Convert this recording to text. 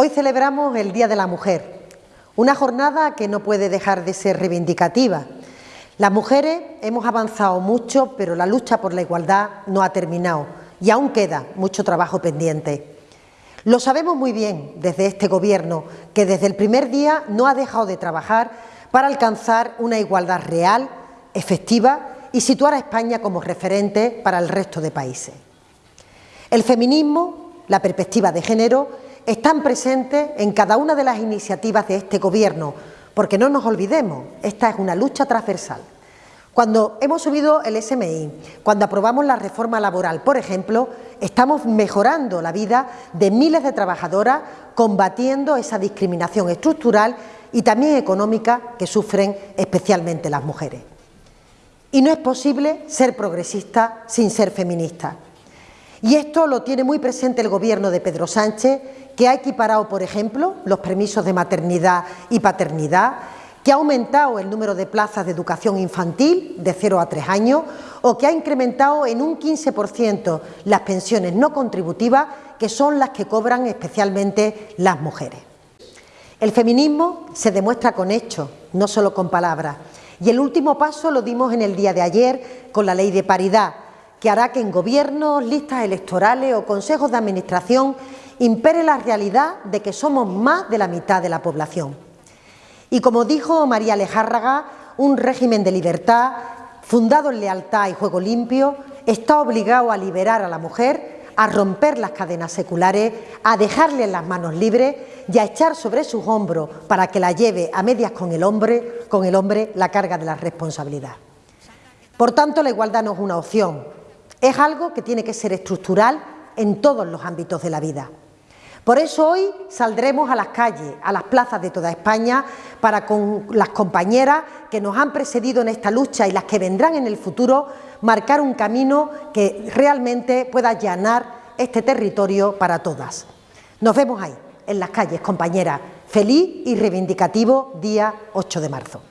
Hoy celebramos el Día de la Mujer, una jornada que no puede dejar de ser reivindicativa. Las mujeres hemos avanzado mucho, pero la lucha por la igualdad no ha terminado y aún queda mucho trabajo pendiente. Lo sabemos muy bien desde este Gobierno, que desde el primer día no ha dejado de trabajar para alcanzar una igualdad real, efectiva y situar a España como referente para el resto de países. El feminismo, la perspectiva de género, están presentes en cada una de las iniciativas de este Gobierno, porque no nos olvidemos, esta es una lucha transversal. Cuando hemos subido el SMI, cuando aprobamos la reforma laboral, por ejemplo, estamos mejorando la vida de miles de trabajadoras, combatiendo esa discriminación estructural y también económica que sufren especialmente las mujeres. Y no es posible ser progresista sin ser feminista. Y esto lo tiene muy presente el Gobierno de Pedro Sánchez, que ha equiparado, por ejemplo, los permisos de maternidad y paternidad, que ha aumentado el número de plazas de educación infantil de 0 a 3 años o que ha incrementado en un 15% las pensiones no contributivas, que son las que cobran especialmente las mujeres. El feminismo se demuestra con hechos, no solo con palabras. Y el último paso lo dimos en el día de ayer con la ley de paridad, que hará que en gobiernos, listas electorales o consejos de administración impere la realidad de que somos más de la mitad de la población. Y como dijo María Alejárraga, un régimen de libertad, fundado en lealtad y juego limpio, está obligado a liberar a la mujer, a romper las cadenas seculares, a dejarle las manos libres y a echar sobre sus hombros para que la lleve a medias con el hombre, con el hombre la carga de la responsabilidad. Por tanto, la igualdad no es una opción, es algo que tiene que ser estructural en todos los ámbitos de la vida. Por eso hoy saldremos a las calles, a las plazas de toda España, para con las compañeras que nos han precedido en esta lucha y las que vendrán en el futuro, marcar un camino que realmente pueda allanar este territorio para todas. Nos vemos ahí, en las calles, compañeras. Feliz y reivindicativo día 8 de marzo.